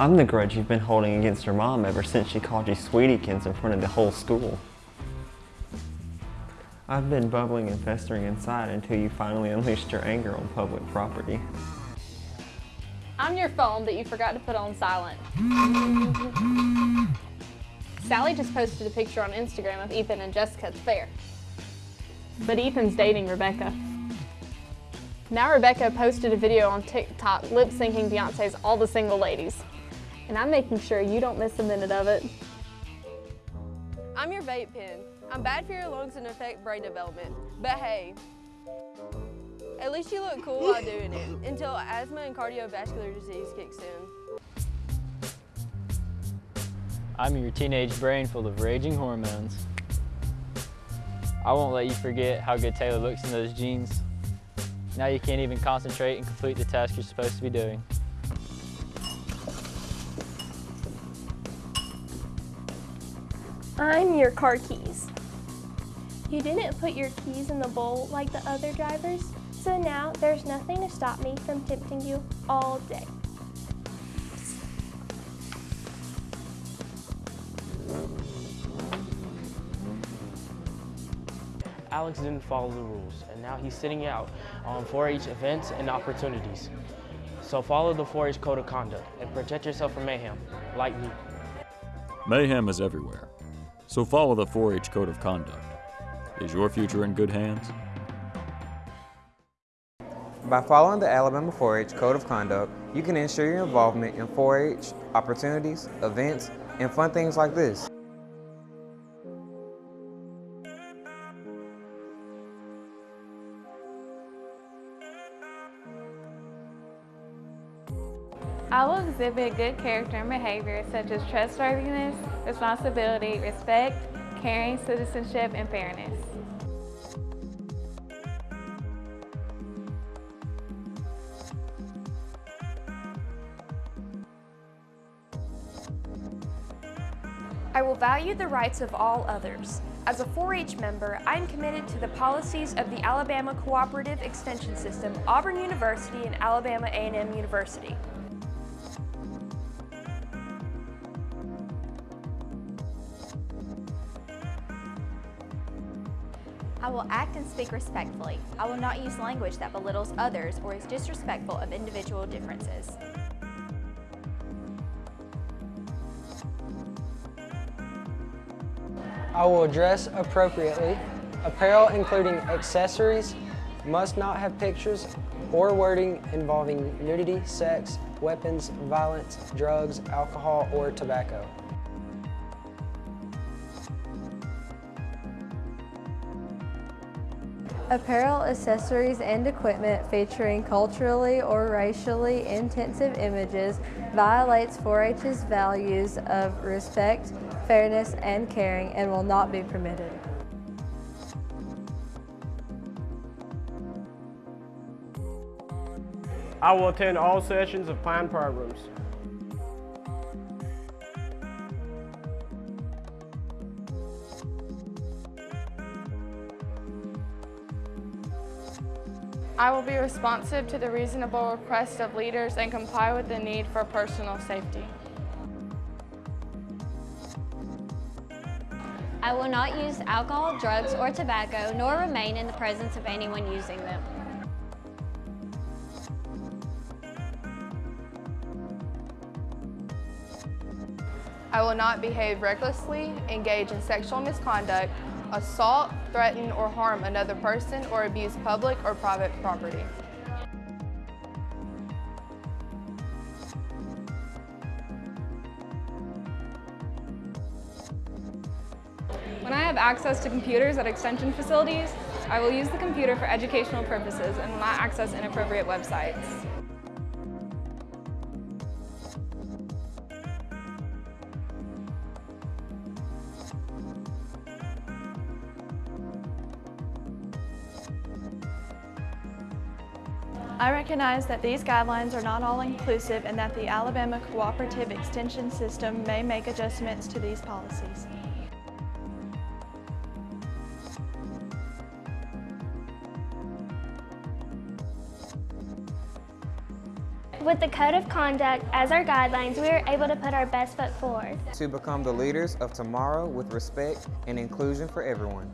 I'm the grudge you've been holding against your mom ever since she called you Sweetiekins in front of the whole school. I've been bubbling and festering inside until you finally unleashed your anger on public property. I'm your phone that you forgot to put on silent. Sally just posted a picture on Instagram of Ethan and Jessica at the fair. But Ethan's dating Rebecca. Now Rebecca posted a video on TikTok lip-syncing Beyonce's All the Single Ladies. And I'm making sure you don't miss a minute of it. I'm your vape pen. I'm bad for your lungs and affect brain development. But hey, at least you look cool while doing it, until asthma and cardiovascular disease kicks in. I'm your teenage brain full of raging hormones. I won't let you forget how good Taylor looks in those jeans. Now you can't even concentrate and complete the task you're supposed to be doing. I'm your car keys. You didn't put your keys in the bowl like the other drivers, so now there's nothing to stop me from tempting you all day. Alex didn't follow the rules, and now he's sitting out on 4-H events and opportunities. So follow the 4-H code of conduct and protect yourself from mayhem, like me. Mayhem is everywhere, so follow the 4-H code of conduct. Is your future in good hands? By following the Alabama 4-H Code of Conduct, you can ensure your involvement in 4-H opportunities, events, and fun things like this. I will exhibit good character and behavior such as trustworthiness, responsibility, respect, caring, citizenship, and fairness. I will value the rights of all others. As a 4-H member, I am committed to the policies of the Alabama Cooperative Extension System, Auburn University, and Alabama A&M University. I will act and speak respectfully. I will not use language that belittles others or is disrespectful of individual differences. I will dress appropriately. Apparel including accessories must not have pictures or wording involving nudity, sex, weapons, violence, drugs, alcohol, or tobacco. Apparel, accessories, and equipment featuring culturally or racially intensive images violates 4-H's values of respect, fairness, and caring and will not be permitted. I will attend all sessions of planned programs. I will be responsive to the reasonable requests of leaders and comply with the need for personal safety. I will not use alcohol, drugs, or tobacco, nor remain in the presence of anyone using them. I will not behave recklessly, engage in sexual misconduct, assault, threaten, or harm another person, or abuse public or private property. When I have access to computers at extension facilities, I will use the computer for educational purposes and will not access inappropriate websites. I recognize that these guidelines are not all inclusive and that the Alabama Cooperative Extension System may make adjustments to these policies. With the Code of Conduct as our guidelines, we are able to put our best foot forward. To become the leaders of tomorrow with respect and inclusion for everyone.